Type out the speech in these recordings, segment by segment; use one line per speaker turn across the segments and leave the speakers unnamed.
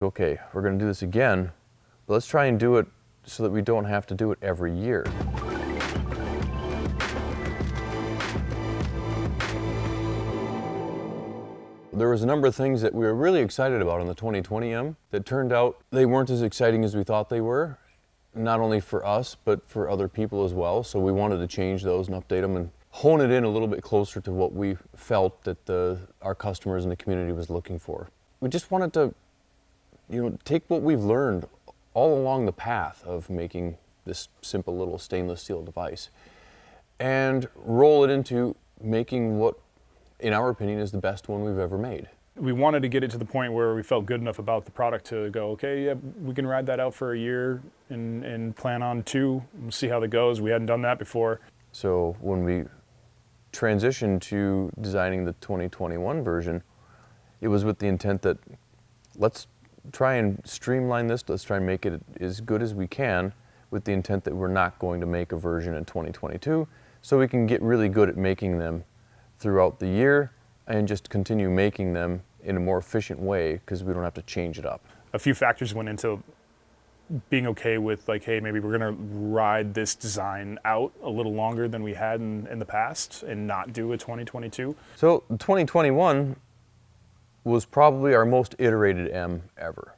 Okay, we're going to do this again, but let's try and do it so that we don't have to do it every year. There was a number of things that we were really excited about on the 2020M that turned out they weren't as exciting as we thought they were, not only for us, but for other people as well. So we wanted to change those and update them and hone it in a little bit closer to what we felt that the, our customers and the community was looking for. We just wanted to, you know, take what we've learned all along the path of making this simple little stainless steel device and roll it into making what in our opinion, is the best one we've ever made.
We wanted to get it to the point where we felt good enough about the product to go, okay, yeah, we can ride that out for a year and, and plan on two, and see how that goes. We hadn't done that before.
So when we transitioned to designing the 2021 version, it was with the intent that let's try and streamline this, let's try and make it as good as we can with the intent that we're not going to make a version in 2022 so we can get really good at making them throughout the year and just continue making them in a more efficient way because we don't have to change it up.
A few factors went into being okay with like, hey, maybe we're gonna ride this design out a little longer than we had in, in the past and not do a 2022.
So 2021 was probably our most iterated M ever.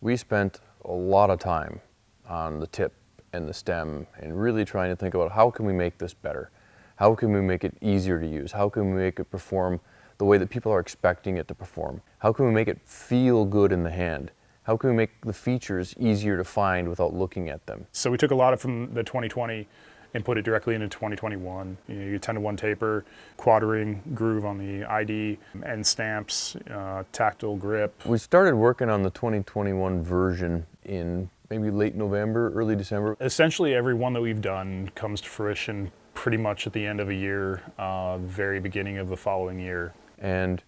We spent a lot of time on the tip and the stem and really trying to think about how can we make this better. How can we make it easier to use? How can we make it perform the way that people are expecting it to perform? How can we make it feel good in the hand? How can we make the features easier to find without looking at them?
So we took a lot of from the 2020 and put it directly into 2021. You, know, you 10 to 1 taper, quartering groove on the ID, end stamps, uh, tactile grip.
We started working on the 2021 version in maybe late November, early December.
Essentially every one that we've done comes to fruition pretty much at the end of a year, uh, very beginning of the following year.
And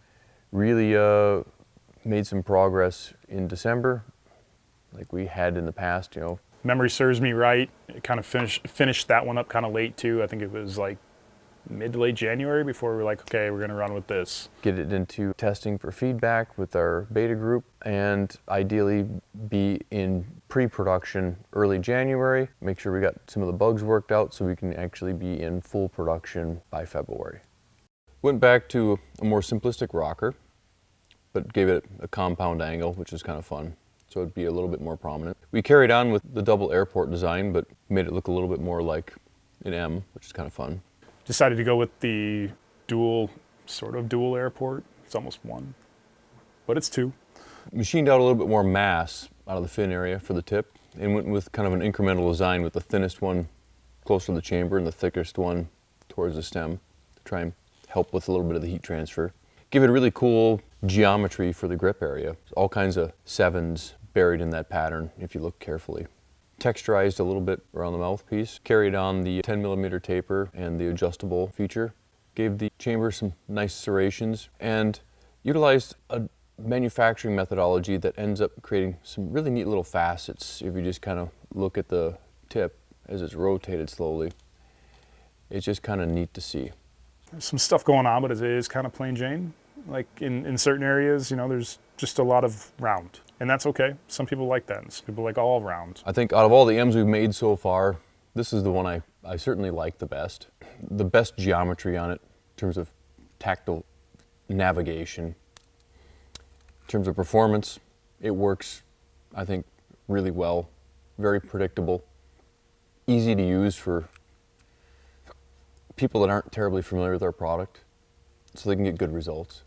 really uh, made some progress in December, like we had in the past, you know.
Memory serves me right, it kind of finished, finished that one up kind of late too. I think it was like mid to late January before we were like, okay, we're gonna run with this.
Get it into testing for feedback with our beta group and ideally be in pre-production early January. Make sure we got some of the bugs worked out so we can actually be in full production by February. Went back to a more simplistic rocker, but gave it a compound angle, which is kind of fun. So it'd be a little bit more prominent. We carried on with the double airport design, but made it look a little bit more like an M, which is kind of fun
decided to go with the dual, sort of dual airport. It's almost one, but it's two.
Machined out a little bit more mass out of the fin area for the tip and went with kind of an incremental design with the thinnest one closer to the chamber and the thickest one towards the stem to try and help with a little bit of the heat transfer. Give it a really cool geometry for the grip area. All kinds of sevens buried in that pattern if you look carefully texturized a little bit around the mouthpiece, carried on the 10 millimeter taper and the adjustable feature, gave the chamber some nice serrations, and utilized a manufacturing methodology that ends up creating some really neat little facets if you just kind of look at the tip as it's rotated slowly. It's just kind of neat to see.
There's some stuff going on, but it is kind of plain Jane. Like in, in certain areas, you know, there's just a lot of round and that's okay. Some people like that. Some people like all rounds.
I think out of all the M's we've made so far, this is the one I, I certainly like the best. The best geometry on it in terms of tactile navigation. In terms of performance, it works, I think, really well. Very predictable, easy to use for people that aren't terribly familiar with our product, so they can get good results.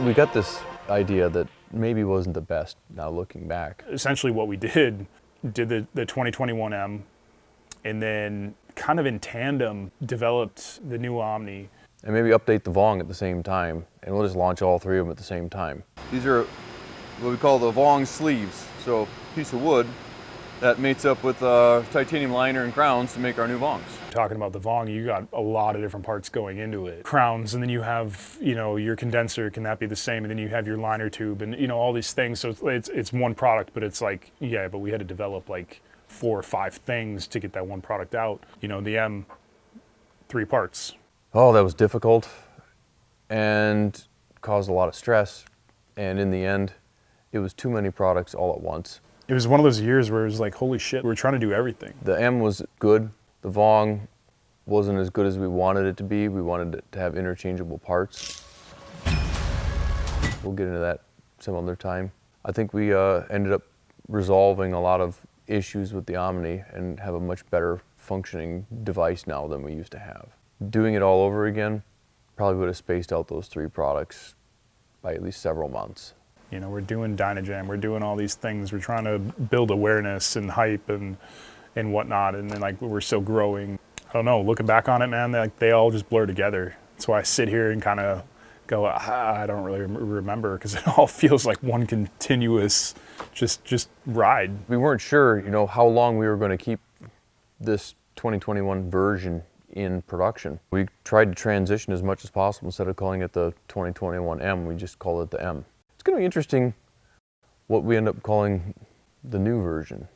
We got this idea that maybe wasn't the best now looking back.
Essentially what we did, did the, the 2021M and then kind of in tandem developed the new Omni.
And maybe update the Vong at the same time and we'll just launch all three of them at the same time. These are what we call the Vong sleeves. So piece of wood that mates up with uh, titanium liner and crowns to make our new Vongs.
Talking about the Vong, you got a lot of different parts going into it. Crowns, and then you have, you know, your condenser, can that be the same? And then you have your liner tube and, you know, all these things. So it's, it's one product, but it's like, yeah, but we had to develop like four or five things to get that one product out. You know, the M three parts.
Oh, that was difficult and caused a lot of stress. And in the end, it was too many products all at once.
It was one of those years where it was like, holy shit, we're trying to do everything.
The M was good. The Vong wasn't as good as we wanted it to be. We wanted it to have interchangeable parts. We'll get into that some other time. I think we uh, ended up resolving a lot of issues with the Omni and have a much better functioning device now than we used to have. Doing it all over again probably would have spaced out those three products by at least several months.
You know, we're doing Dynajam, we're doing all these things, we're trying to build awareness and hype and and whatnot, and then like we're still growing. I don't know, looking back on it, man, they, like they all just blur together. That's why I sit here and kind of go, ah, I don't really remember because it all feels like one continuous, just just ride.
We weren't sure, you know, how long we were going to keep this 2021 version in production. We tried to transition as much as possible instead of calling it the 2021M, we just call it the M. It's going to be interesting what we end up calling the new version.